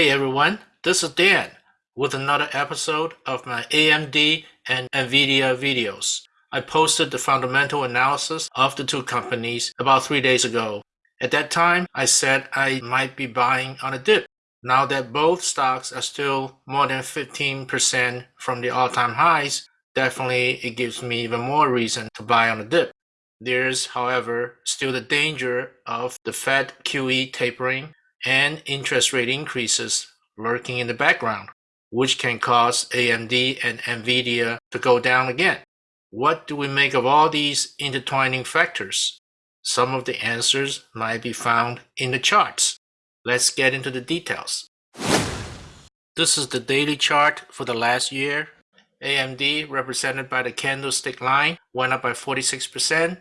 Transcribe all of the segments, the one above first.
Hey everyone, this is Dan with another episode of my AMD and NVIDIA videos. I posted the fundamental analysis of the two companies about three days ago. At that time, I said I might be buying on a dip. Now that both stocks are still more than 15% from the all-time highs, definitely it gives me even more reason to buy on a dip. There's, however, still the danger of the Fed QE tapering and interest rate increases lurking in the background, which can cause AMD and NVIDIA to go down again. What do we make of all these intertwining factors? Some of the answers might be found in the charts. Let's get into the details. This is the daily chart for the last year. AMD, represented by the candlestick line, went up by 46%.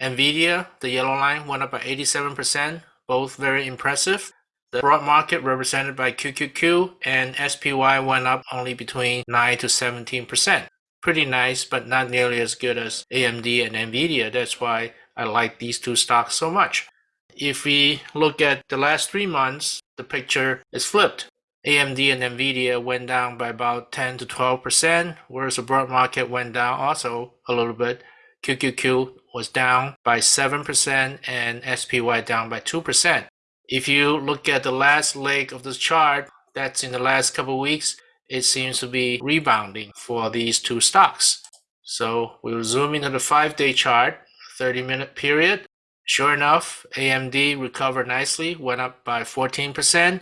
NVIDIA, the yellow line, went up by 87%, both very impressive. The broad market represented by QQQ and SPY went up only between 9 to 17%. Pretty nice, but not nearly as good as AMD and NVIDIA. That's why I like these two stocks so much. If we look at the last three months, the picture is flipped. AMD and NVIDIA went down by about 10 to 12%, whereas the broad market went down also a little bit. QQQ was down by 7% and SPY down by 2%. If you look at the last leg of the chart, that's in the last couple weeks, it seems to be rebounding for these two stocks. So we'll zoom into the five-day chart, 30-minute period. Sure enough, AMD recovered nicely, went up by 14%,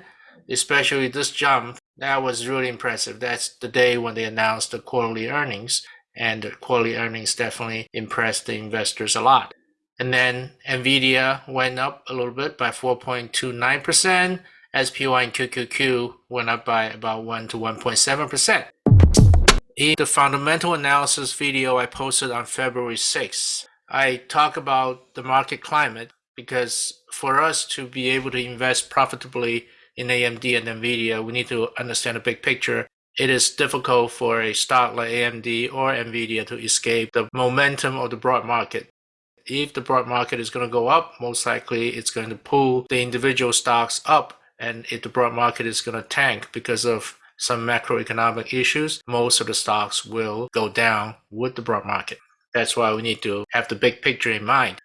especially this jump. That was really impressive. That's the day when they announced the quarterly earnings, and the quarterly earnings definitely impressed the investors a lot. And then NVIDIA went up a little bit by 4.29%. SPY and QQQ went up by about 1 to 1.7%. In the fundamental analysis video I posted on February 6th, I talk about the market climate because for us to be able to invest profitably in AMD and NVIDIA, we need to understand the big picture. It is difficult for a stock like AMD or NVIDIA to escape the momentum of the broad market if the broad market is going to go up, most likely it's going to pull the individual stocks up. And if the broad market is going to tank because of some macroeconomic issues, most of the stocks will go down with the broad market. That's why we need to have the big picture in mind.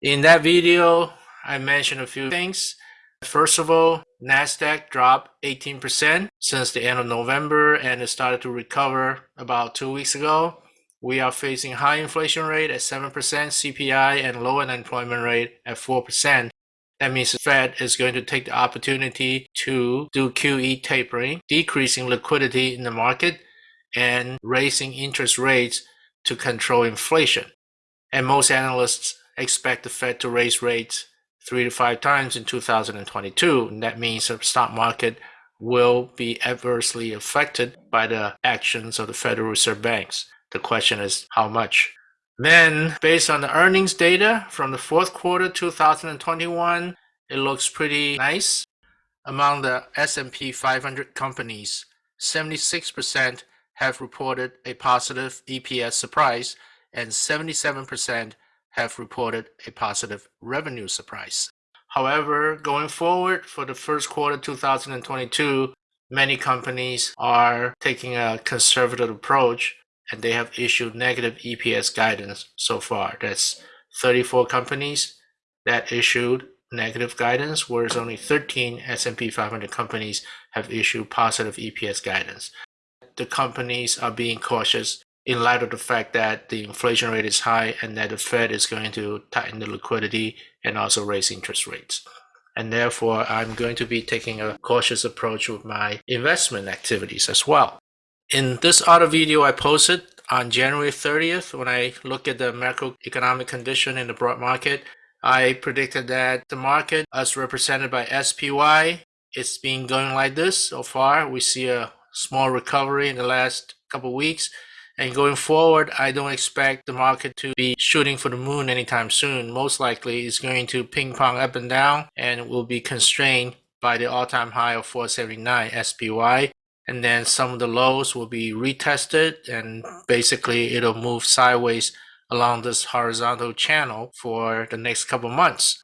In that video, I mentioned a few things. First of all, NASDAQ dropped 18% since the end of November and it started to recover about two weeks ago. We are facing high inflation rate at 7%, CPI, and low unemployment rate at 4%. That means the Fed is going to take the opportunity to do QE tapering, decreasing liquidity in the market, and raising interest rates to control inflation. And most analysts expect the Fed to raise rates three to five times in 2022. And that means the stock market will be adversely affected by the actions of the Federal Reserve banks. The question is how much? Then, based on the earnings data from the fourth quarter 2021, it looks pretty nice. Among the S&P 500 companies, 76% have reported a positive EPS surprise and 77% have reported a positive revenue surprise. However, going forward for the first quarter 2022, many companies are taking a conservative approach and they have issued negative EPS guidance so far. That's 34 companies that issued negative guidance, whereas only 13 S&P 500 companies have issued positive EPS guidance. The companies are being cautious in light of the fact that the inflation rate is high and that the Fed is going to tighten the liquidity and also raise interest rates. And therefore, I'm going to be taking a cautious approach with my investment activities as well. In this other video I posted on January 30th, when I look at the macroeconomic condition in the broad market, I predicted that the market as represented by SPY, it's been going like this so far. We see a small recovery in the last couple weeks. And going forward, I don't expect the market to be shooting for the moon anytime soon. Most likely, it's going to ping pong up and down and will be constrained by the all-time high of 479 SPY and then some of the lows will be retested and basically it'll move sideways along this horizontal channel for the next couple months.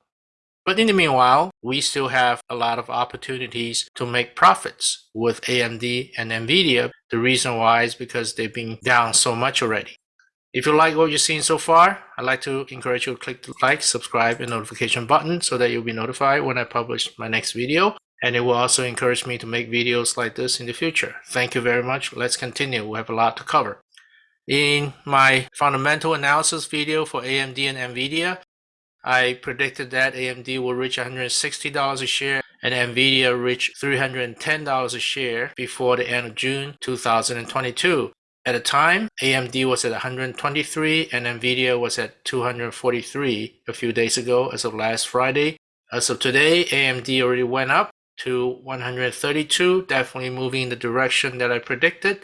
But in the meanwhile, we still have a lot of opportunities to make profits with AMD and NVIDIA. The reason why is because they've been down so much already. If you like what you've seen so far, I'd like to encourage you to click the like, subscribe, and notification button so that you'll be notified when I publish my next video. And it will also encourage me to make videos like this in the future. Thank you very much. Let's continue. We have a lot to cover. In my fundamental analysis video for AMD and NVIDIA, I predicted that AMD will reach $160 a share and NVIDIA reach $310 a share before the end of June 2022. At the time, AMD was at 123 and NVIDIA was at 243 a few days ago as of last Friday. As of today, AMD already went up to 132, definitely moving in the direction that I predicted.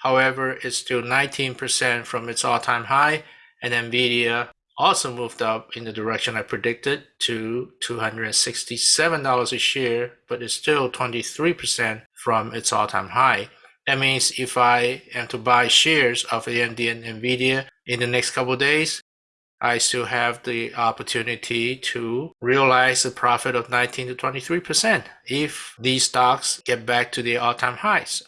However, it's still 19% from its all-time high and NVIDIA also moved up in the direction I predicted to $267 a share, but it's still 23% from its all-time high. That means if I am to buy shares of AMD and NVIDIA in the next couple days, I still have the opportunity to realize a profit of 19 to 23% if these stocks get back to the all-time highs.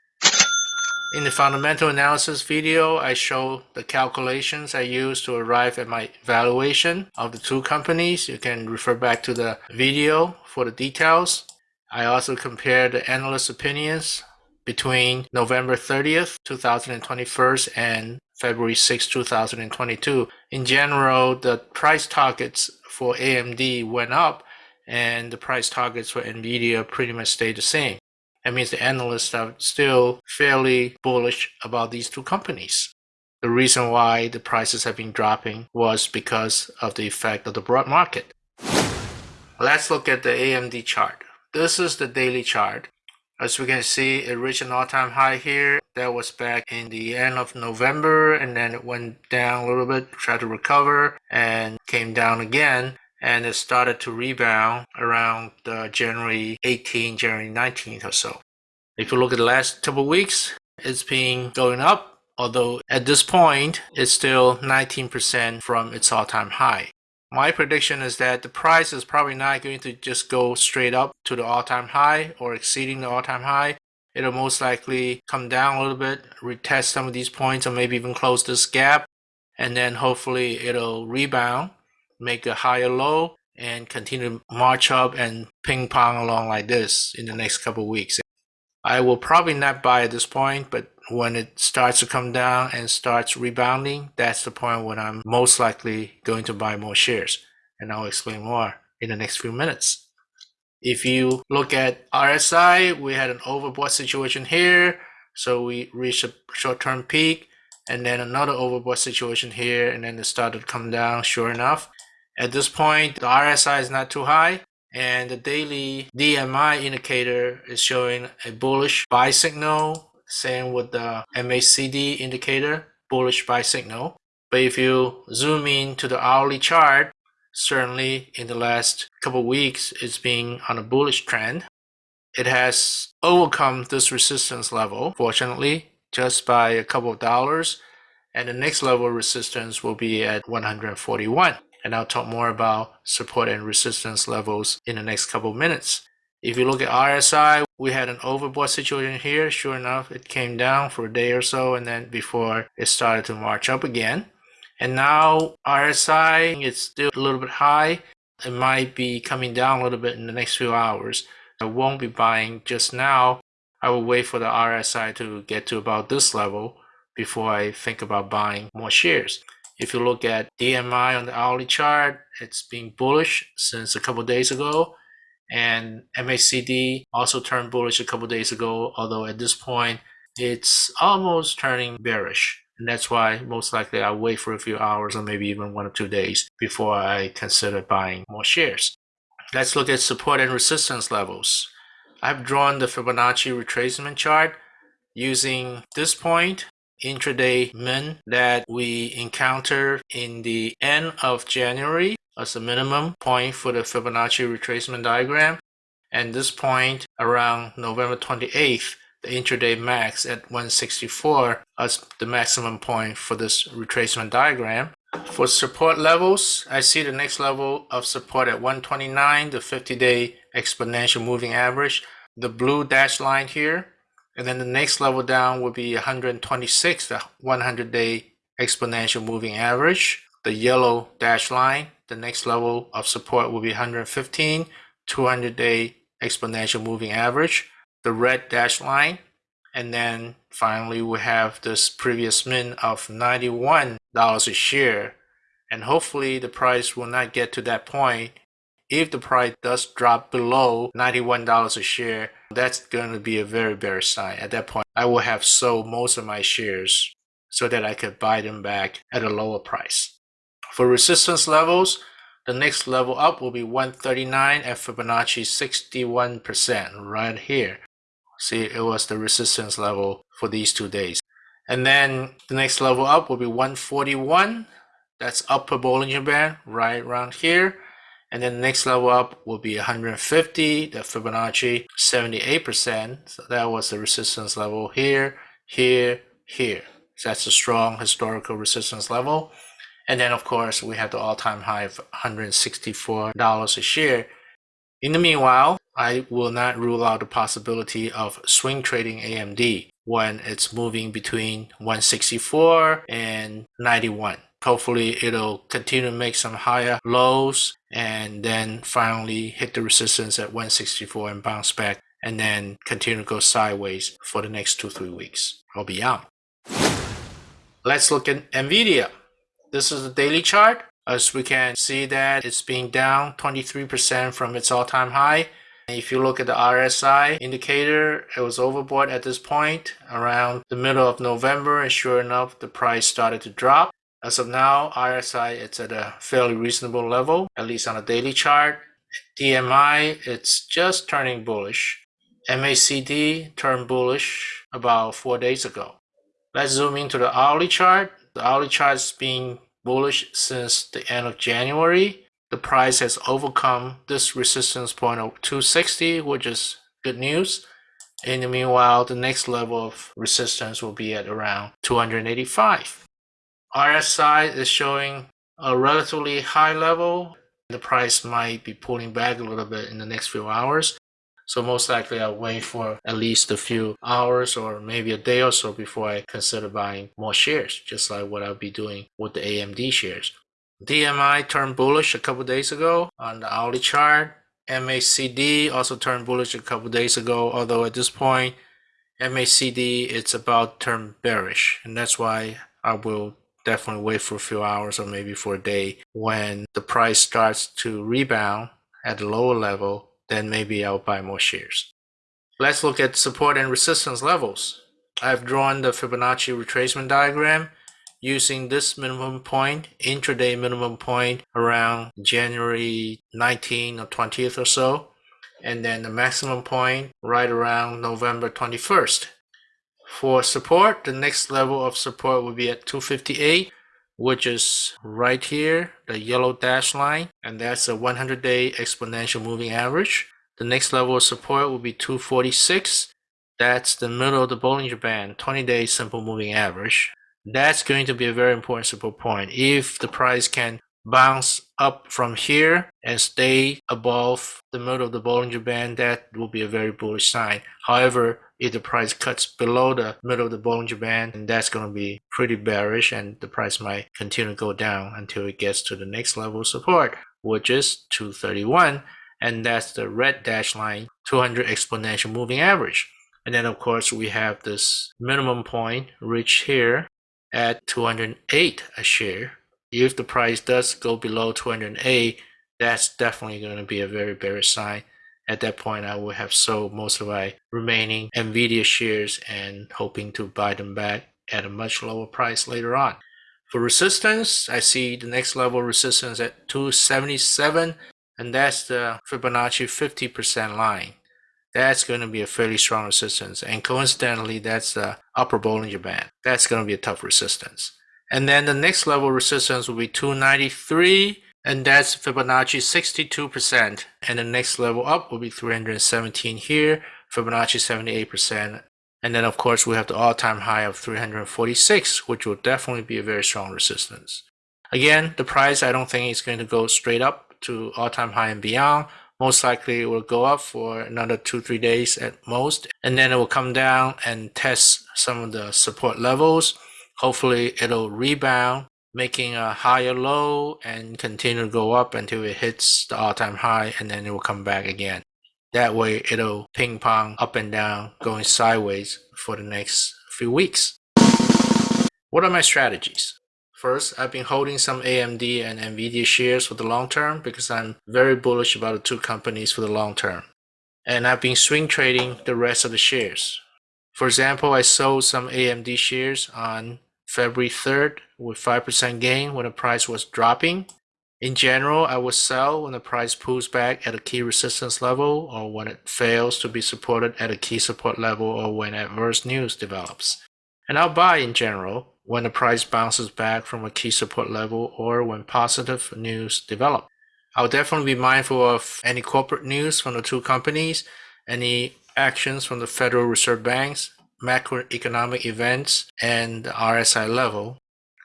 In the fundamental analysis video, I show the calculations I used to arrive at my valuation of the two companies. You can refer back to the video for the details. I also compare the analyst opinions between November 30th, 2021 and February 6, 2022. In general, the price targets for AMD went up and the price targets for NVIDIA pretty much stayed the same. That means the analysts are still fairly bullish about these two companies. The reason why the prices have been dropping was because of the effect of the broad market. Let's look at the AMD chart. This is the daily chart. As we can see, it reached an all-time high here. That was back in the end of November, and then it went down a little bit, tried to recover, and came down again and it started to rebound around uh, January 18, January 19th or so. If you look at the last couple weeks, it's been going up, although at this point, it's still 19% from its all-time high. My prediction is that the price is probably not going to just go straight up to the all-time high or exceeding the all-time high. It'll most likely come down a little bit, retest some of these points, or maybe even close this gap, and then hopefully it'll rebound make a higher low and continue to march up and ping pong along like this in the next couple weeks. I will probably not buy at this point, but when it starts to come down and starts rebounding, that's the point when I'm most likely going to buy more shares. And I'll explain more in the next few minutes. If you look at RSI, we had an overbought situation here. So we reached a short-term peak and then another overbought situation here and then it started to come down sure enough at this point, the RSI is not too high and the daily DMI indicator is showing a bullish buy signal. Same with the MACD indicator, bullish buy signal. But if you zoom in to the hourly chart, certainly in the last couple weeks, it's been on a bullish trend. It has overcome this resistance level, fortunately, just by a couple of dollars. And the next level of resistance will be at 141 and I'll talk more about support and resistance levels in the next couple of minutes. If you look at RSI, we had an overbought situation here. Sure enough, it came down for a day or so and then before it started to march up again. And now RSI is still a little bit high. It might be coming down a little bit in the next few hours. I won't be buying just now. I will wait for the RSI to get to about this level before I think about buying more shares. If you look at DMI on the hourly chart, it's been bullish since a couple days ago. And MACD also turned bullish a couple days ago, although at this point, it's almost turning bearish. And that's why most likely I'll wait for a few hours or maybe even one or two days before I consider buying more shares. Let's look at support and resistance levels. I've drawn the Fibonacci retracement chart using this point intraday min that we encounter in the end of January as a minimum point for the Fibonacci retracement diagram. And this point around November 28th, the intraday max at 164 as the maximum point for this retracement diagram. For support levels, I see the next level of support at 129, the 50-day exponential moving average, the blue dashed line here, and then the next level down will be 126, the 100-day exponential moving average, the yellow dashed line, the next level of support will be 115, 200-day exponential moving average, the red dashed line, and then finally we have this previous min of $91 a share. And hopefully the price will not get to that point. If the price does drop below $91 a share, that's going to be a very bearish sign. At that point, I will have sold most of my shares so that I could buy them back at a lower price. For resistance levels, the next level up will be 139 at Fibonacci 61% right here. See, it was the resistance level for these two days. And then the next level up will be 141. That's upper Bollinger Band right around here. And then the next level up will be 150, the Fibonacci 78%. So that was the resistance level here, here, here. So that's a strong historical resistance level. And then of course we have the all-time high of $164 a share. In the meanwhile, I will not rule out the possibility of swing trading AMD when it's moving between 164 and 91. Hopefully it'll continue to make some higher lows and then finally hit the resistance at 164 and bounce back and then continue to go sideways for the next two, three weeks. I'll be out. Let's look at NVIDIA. This is the daily chart. As we can see that it's being down 23% from its all-time high if you look at the RSI indicator, it was overbought at this point around the middle of November and sure enough, the price started to drop. As of now, RSI it's at a fairly reasonable level, at least on a daily chart. DMI, it's just turning bullish. MACD turned bullish about four days ago. Let's zoom into the hourly chart. The hourly chart has been bullish since the end of January the price has overcome this resistance point of 260, which is good news. In the meanwhile, the next level of resistance will be at around 285. RSI is showing a relatively high level. The price might be pulling back a little bit in the next few hours. So most likely I'll wait for at least a few hours or maybe a day or so before I consider buying more shares, just like what I'll be doing with the AMD shares. DMI turned bullish a couple days ago on the hourly chart. MACD also turned bullish a couple days ago, although at this point, MACD it's about turn bearish, and that's why I will definitely wait for a few hours or maybe for a day when the price starts to rebound at a lower level, then maybe I'll buy more shares. Let's look at support and resistance levels. I've drawn the Fibonacci retracement diagram using this minimum point, intraday minimum point around January 19 or 20th or so, and then the maximum point right around November 21st. For support, the next level of support will be at 258, which is right here, the yellow dash line, and that's a 100-day exponential moving average. The next level of support will be 246. That's the middle of the Bollinger Band, 20-day simple moving average. That's going to be a very important support point. If the price can bounce up from here and stay above the middle of the Bollinger Band, that will be a very bullish sign. However, if the price cuts below the middle of the Bollinger Band, then that's going to be pretty bearish and the price might continue to go down until it gets to the next level support, which is 231. And that's the red dash line, 200 exponential moving average. And then of course we have this minimum point reached here at 208 a share. If the price does go below 208, that's definitely going to be a very bearish sign. At that point, I will have sold most of my remaining NVIDIA shares and hoping to buy them back at a much lower price later on. For resistance, I see the next level resistance at 277, and that's the Fibonacci 50% line that's going to be a fairly strong resistance. And coincidentally, that's the upper Bollinger Band. That's going to be a tough resistance. And then the next level resistance will be 293, and that's Fibonacci 62%. And the next level up will be 317 here, Fibonacci 78%. And then of course we have the all-time high of 346, which will definitely be a very strong resistance. Again, the price I don't think is going to go straight up to all-time high and beyond. Most likely it will go up for another two, three days at most, and then it will come down and test some of the support levels. Hopefully it'll rebound, making a higher low and continue to go up until it hits the all-time high and then it will come back again. That way it'll ping pong up and down, going sideways for the next few weeks. What are my strategies? First, I've been holding some AMD and Nvidia shares for the long term because I'm very bullish about the two companies for the long term. And I've been swing trading the rest of the shares. For example, I sold some AMD shares on February 3rd with 5% gain when the price was dropping. In general, I would sell when the price pulls back at a key resistance level or when it fails to be supported at a key support level or when adverse news develops. And I'll buy in general when the price bounces back from a key support level or when positive news develop. I'll definitely be mindful of any corporate news from the two companies, any actions from the Federal Reserve Banks, macroeconomic events, and the RSI level.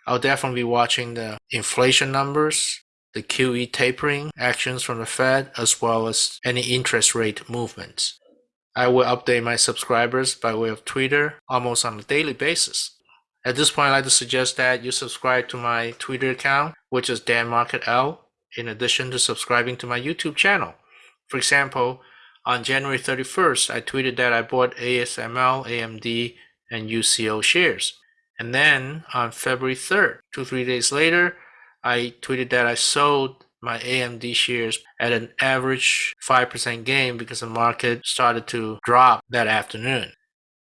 I'll definitely be watching the inflation numbers, the QE tapering actions from the Fed, as well as any interest rate movements. I will update my subscribers by way of Twitter almost on a daily basis. At this point, I'd like to suggest that you subscribe to my Twitter account, which is DanMarketL, in addition to subscribing to my YouTube channel. For example, on January 31st, I tweeted that I bought ASML, AMD, and UCO shares. And then on February 3rd, two, three days later, I tweeted that I sold my AMD shares at an average 5% gain because the market started to drop that afternoon.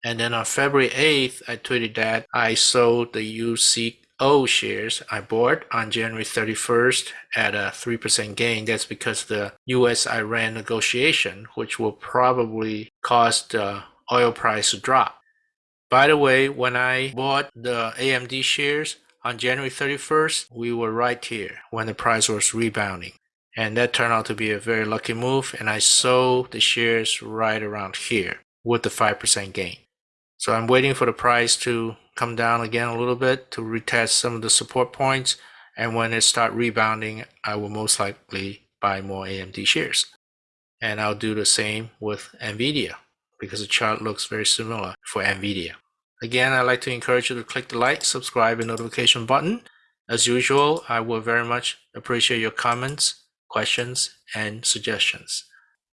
And then on February 8th, I tweeted that I sold the UCO shares I bought on January 31st at a 3% gain. That's because the US Iran negotiation, which will probably cause uh, the oil price to drop. By the way, when I bought the AMD shares on January 31st, we were right here when the price was rebounding. And that turned out to be a very lucky move. And I sold the shares right around here with the 5% gain. So I'm waiting for the price to come down again a little bit to retest some of the support points. And when it start rebounding, I will most likely buy more AMD shares. And I'll do the same with NVIDIA because the chart looks very similar for NVIDIA. Again, I'd like to encourage you to click the like, subscribe, and notification button. As usual, I will very much appreciate your comments, questions, and suggestions.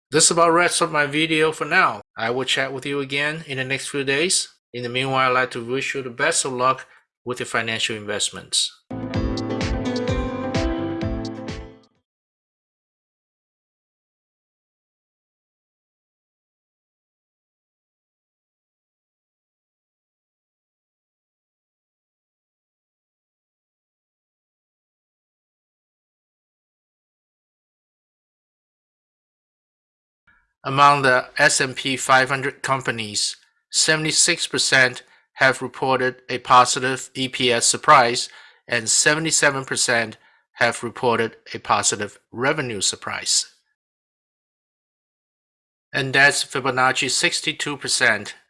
This is about wraps up my video for now. I will chat with you again in the next few days. In the meanwhile, I'd like to wish you the best of luck with your financial investments. Among the S&P 500 companies, 76% have reported a positive EPS surprise and 77% have reported a positive revenue surprise. And that's Fibonacci 62%